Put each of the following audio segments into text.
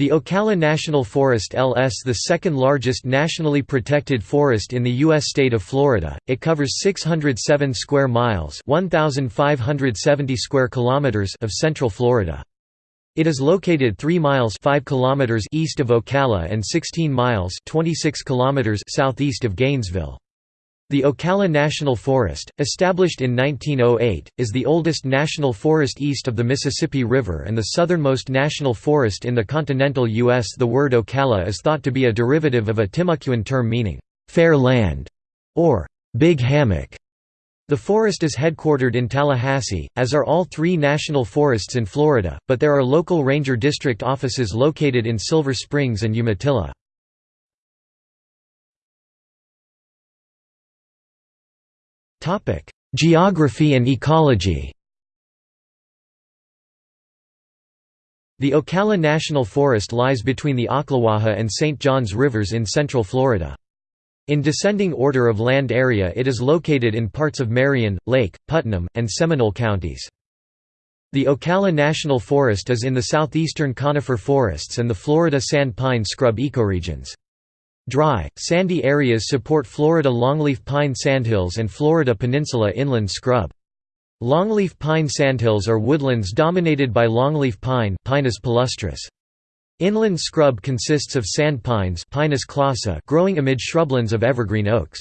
The Ocala National Forest LS the second largest nationally protected forest in the U.S. state of Florida, it covers 607 square miles 1,570 square kilometers of central Florida. It is located 3 miles 5 kilometers east of Ocala and 16 miles 26 kilometers southeast of Gainesville. The Ocala National Forest, established in 1908, is the oldest national forest east of the Mississippi River and the southernmost national forest in the continental U.S. The word Ocala is thought to be a derivative of a Timucuan term meaning, "'fair land' or "'big hammock'. The forest is headquartered in Tallahassee, as are all three national forests in Florida, but there are local ranger district offices located in Silver Springs and Umatilla. Geography and ecology The Ocala National Forest lies between the Ocklawaha and St. Johns Rivers in central Florida. In descending order of land area it is located in parts of Marion, Lake, Putnam, and Seminole counties. The Ocala National Forest is in the southeastern conifer forests and the Florida sand pine scrub ecoregions. Dry, sandy areas support Florida longleaf pine sandhills and Florida peninsula inland scrub. Longleaf pine sandhills are woodlands dominated by longleaf pine Pinus palustris. Inland scrub consists of sand pines Pinus clausa growing amid shrublands of evergreen oaks.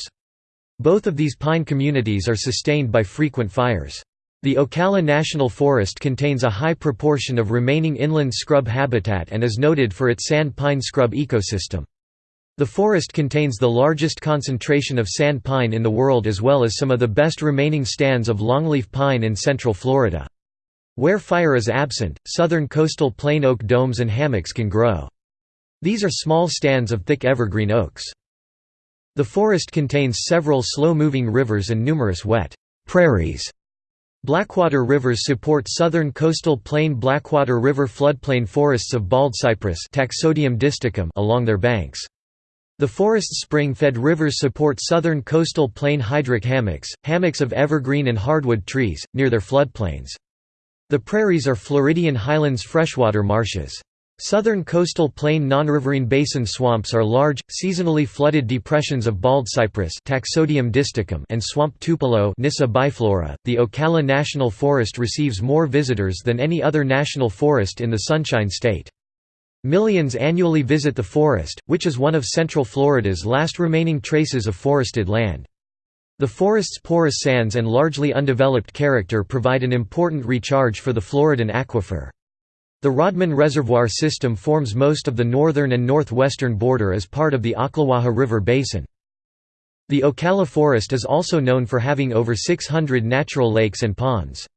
Both of these pine communities are sustained by frequent fires. The Ocala National Forest contains a high proportion of remaining inland scrub habitat and is noted for its sand pine scrub ecosystem. The forest contains the largest concentration of sand pine in the world as well as some of the best remaining stands of longleaf pine in central Florida. Where fire is absent, southern coastal plain oak domes and hammocks can grow. These are small stands of thick evergreen oaks. The forest contains several slow-moving rivers and numerous wet prairies. Blackwater rivers support southern coastal plain Blackwater River floodplain forests of baldcypress Taxodium along their banks. The forest's spring-fed rivers support southern coastal plain hydric hammocks, hammocks of evergreen and hardwood trees, near their floodplains. The prairies are Floridian highlands freshwater marshes. Southern coastal plain non-riverine basin swamps are large, seasonally flooded depressions of baldcypress Taxodium distichum and swamp tupelo Nyssa biflora. .The Ocala National Forest receives more visitors than any other national forest in the Sunshine State. Millions annually visit the forest, which is one of Central Florida's last remaining traces of forested land. The forest's porous sands and largely undeveloped character provide an important recharge for the Floridan aquifer. The Rodman Reservoir system forms most of the northern and northwestern border as part of the Ocklawaha River Basin. The Ocala Forest is also known for having over 600 natural lakes and ponds.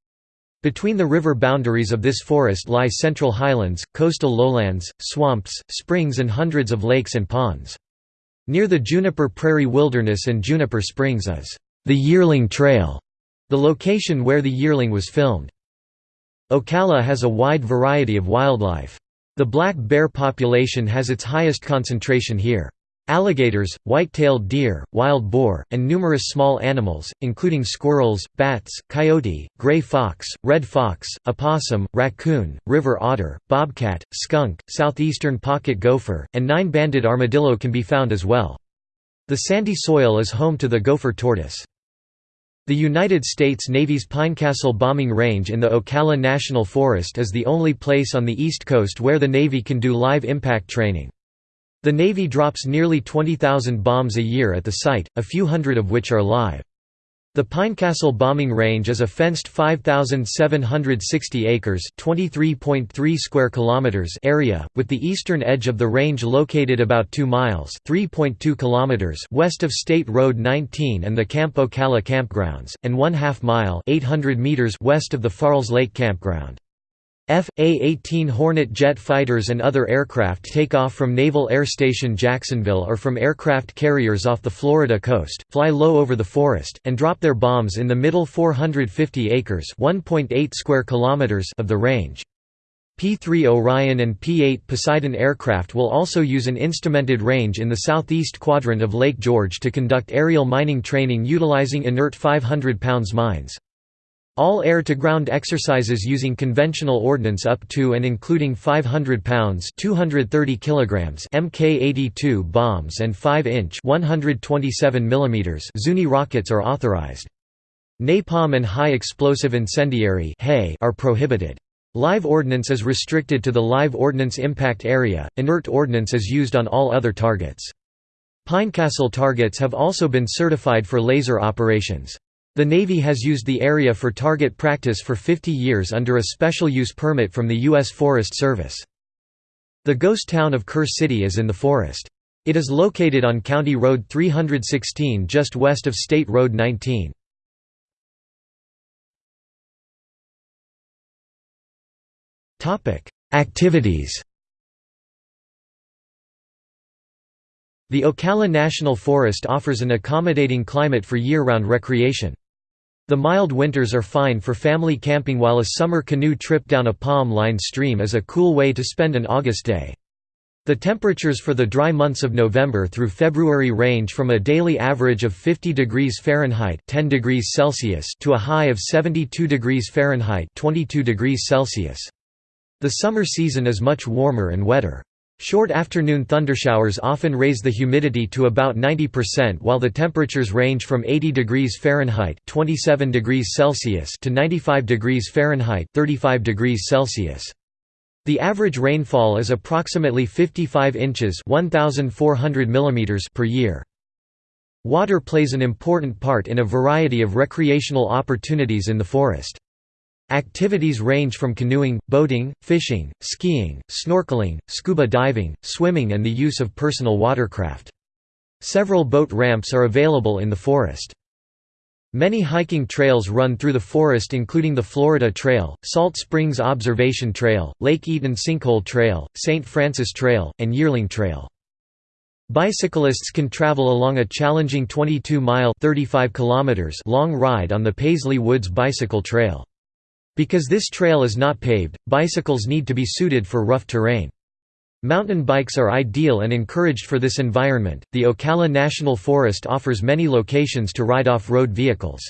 Between the river boundaries of this forest lie central highlands, coastal lowlands, swamps, springs and hundreds of lakes and ponds. Near the Juniper Prairie Wilderness and Juniper Springs is the Yearling Trail, the location where the yearling was filmed. Ocala has a wide variety of wildlife. The black bear population has its highest concentration here. Alligators, white-tailed deer, wild boar, and numerous small animals, including squirrels, bats, coyote, gray fox, red fox, opossum, raccoon, river otter, bobcat, skunk, southeastern pocket gopher, and nine-banded armadillo can be found as well. The sandy soil is home to the gopher tortoise. The United States Navy's Pinecastle bombing range in the Ocala National Forest is the only place on the East Coast where the Navy can do live impact training. The Navy drops nearly 20,000 bombs a year at the site, a few hundred of which are live. The Pinecastle bombing range is a fenced 5760 acres, 23.3 square kilometers area, with the eastern edge of the range located about 2 miles, 3.2 kilometers west of State Road 19 and the Camp Ocala campgrounds, and 1 half mile, 800 meters west of the Farles Lake campground. F.A-18 Hornet jet fighters and other aircraft take off from Naval Air Station Jacksonville or from aircraft carriers off the Florida coast, fly low over the forest, and drop their bombs in the middle 450 acres square kilometers of the range. P-3 Orion and P-8 Poseidon aircraft will also use an instrumented range in the southeast quadrant of Lake George to conduct aerial mining training utilizing inert 500 pounds mines. All air-to-ground exercises using conventional ordnance up to and including 500 pounds 230 kilograms Mk-82 bombs and 5-inch 127 mm Zuni rockets are authorized. Napalm and high-explosive incendiary are prohibited. Live ordnance is restricted to the live ordnance impact area, inert ordnance is used on all other targets. Pinecastle targets have also been certified for laser operations. The Navy has used the area for target practice for 50 years under a special use permit from the U.S. Forest Service. The ghost town of Kerr City is in the forest. It is located on County Road 316 just west of State Road 19. Activities The Ocala National Forest offers an accommodating climate for year-round recreation. The mild winters are fine for family camping while a summer canoe trip down a palm-lined stream is a cool way to spend an August day. The temperatures for the dry months of November through February range from a daily average of 50 degrees Fahrenheit 10 degrees Celsius to a high of 72 degrees Fahrenheit 22 degrees Celsius. The summer season is much warmer and wetter. Short afternoon thundershowers often raise the humidity to about 90% while the temperatures range from 80 degrees Fahrenheit 27 degrees Celsius to 95 degrees Fahrenheit 35 degrees Celsius. The average rainfall is approximately 55 inches 1,400 mm per year. Water plays an important part in a variety of recreational opportunities in the forest. Activities range from canoeing, boating, fishing, skiing, snorkeling, scuba diving, swimming and the use of personal watercraft. Several boat ramps are available in the forest. Many hiking trails run through the forest including the Florida Trail, Salt Springs Observation Trail, Lake Eaton Sinkhole Trail, St. Francis Trail, and Yearling Trail. Bicyclists can travel along a challenging 22-mile long ride on the Paisley Woods Bicycle Trail. Because this trail is not paved, bicycles need to be suited for rough terrain. Mountain bikes are ideal and encouraged for this environment. The Ocala National Forest offers many locations to ride off road vehicles.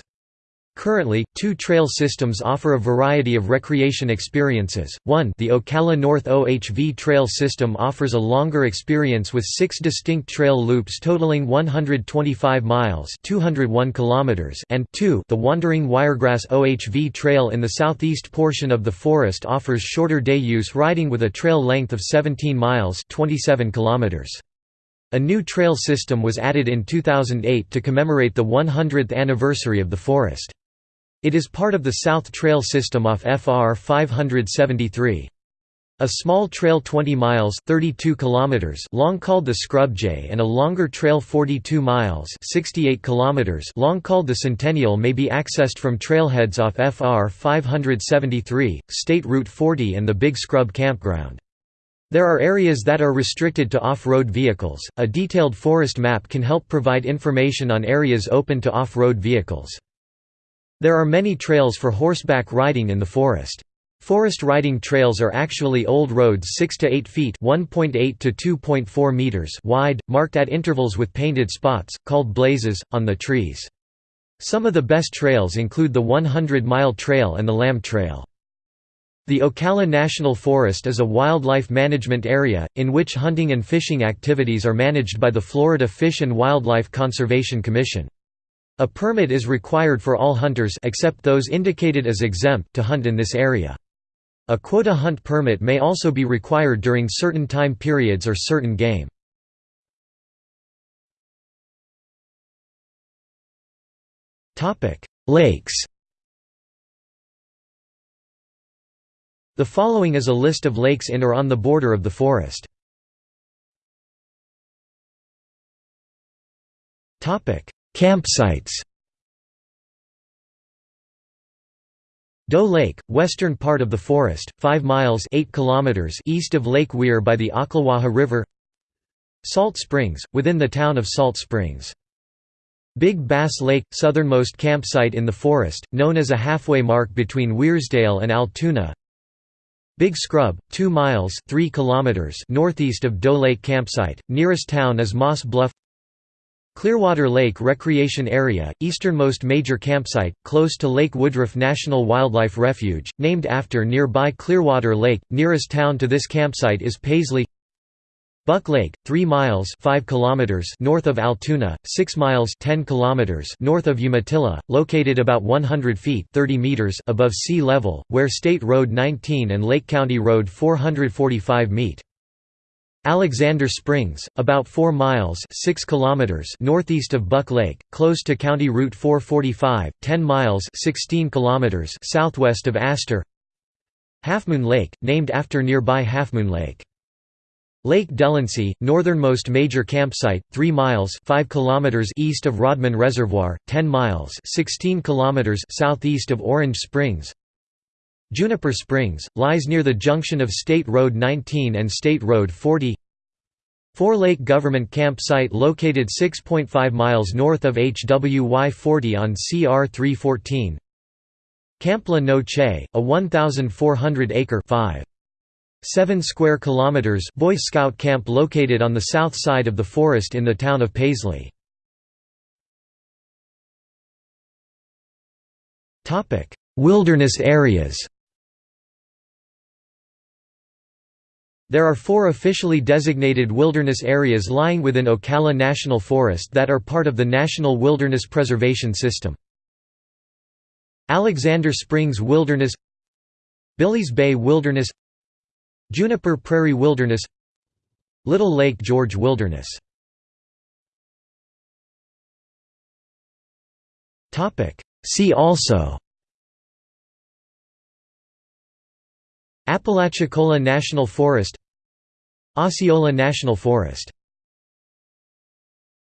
Currently, two trail systems offer a variety of recreation experiences. 1 The Ocala North OHV Trail System offers a longer experience with six distinct trail loops totaling 125 miles 201 kilometers and 2 The Wandering Wiregrass OHV Trail in the southeast portion of the forest offers shorter day use riding with a trail length of 17 miles 27 kilometers. A new trail system was added in 2008 to commemorate the 100th anniversary of the forest. It is part of the South Trail system off FR 573. A small trail 20 miles 32 kilometers long called the Scrub Jay and a longer trail 42 miles 68 kilometers long called the Centennial may be accessed from trailheads off FR 573, State Route 40 and the Big Scrub Campground. There are areas that are restricted to off-road vehicles. A detailed forest map can help provide information on areas open to off-road vehicles. There are many trails for horseback riding in the forest. Forest riding trails are actually old roads 6 to 8 feet (1.8 to 2.4 meters) wide, marked at intervals with painted spots called blazes on the trees. Some of the best trails include the 100-mile trail and the Lamb Trail. The Ocala National Forest is a wildlife management area, in which hunting and fishing activities are managed by the Florida Fish and Wildlife Conservation Commission. A permit is required for all hunters except those indicated as exempt to hunt in this area. A quota hunt permit may also be required during certain time periods or certain game. Lakes The following is a list of lakes in or on the border of the forest. Campsites. Doe Lake, western part of the forest, 5 miles 8 kilometers east of Lake Weir by the Ocklawaha River. Salt Springs, within the town of Salt Springs. Big Bass Lake, southernmost campsite in the forest, known as a halfway mark between Weirsdale and Altoona. Big Scrub, 2 miles 3 kilometers northeast of Doe Lake campsite, nearest town is Moss Bluff Clearwater Lake Recreation Area, easternmost major campsite, close to Lake Woodruff National Wildlife Refuge, named after nearby Clearwater Lake. Nearest town to this campsite is Paisley. Buck Lake, 3 miles 5 kilometers north of Altoona, 6 miles 10 kilometers north of Umatilla, located about 100 feet 30 meters above sea level, where State Road 19 and Lake County Road 445 meet. Alexander Springs, about 4 miles 6 kilometers northeast of Buck Lake, close to County Route 445, 10 miles 16 kilometers southwest of Astor Halfmoon Lake, named after nearby Halfmoon Lake. Lake Delancey, northernmost major campsite, 3 miles 5 kilometers east of Rodman Reservoir, 10 miles 16 kilometers southeast of Orange Springs Juniper Springs, lies near the junction of State Road 19 and State Road 40 Fore Lake Government Campsite located 6.5 miles north of HWY 40 on CR 314 Camp La Noche, a 1,400-acre 5. 7 square kilometers Boy Scout camp located on the south side of the forest in the town of Paisley. Wilderness areas There are four officially designated wilderness areas lying within Ocala National Forest that are part of the National Wilderness Preservation System. Alexander Springs Wilderness Billy's Bay Wilderness Juniper Prairie Wilderness Little Lake George Wilderness See also Apalachicola National Forest Osceola National Forest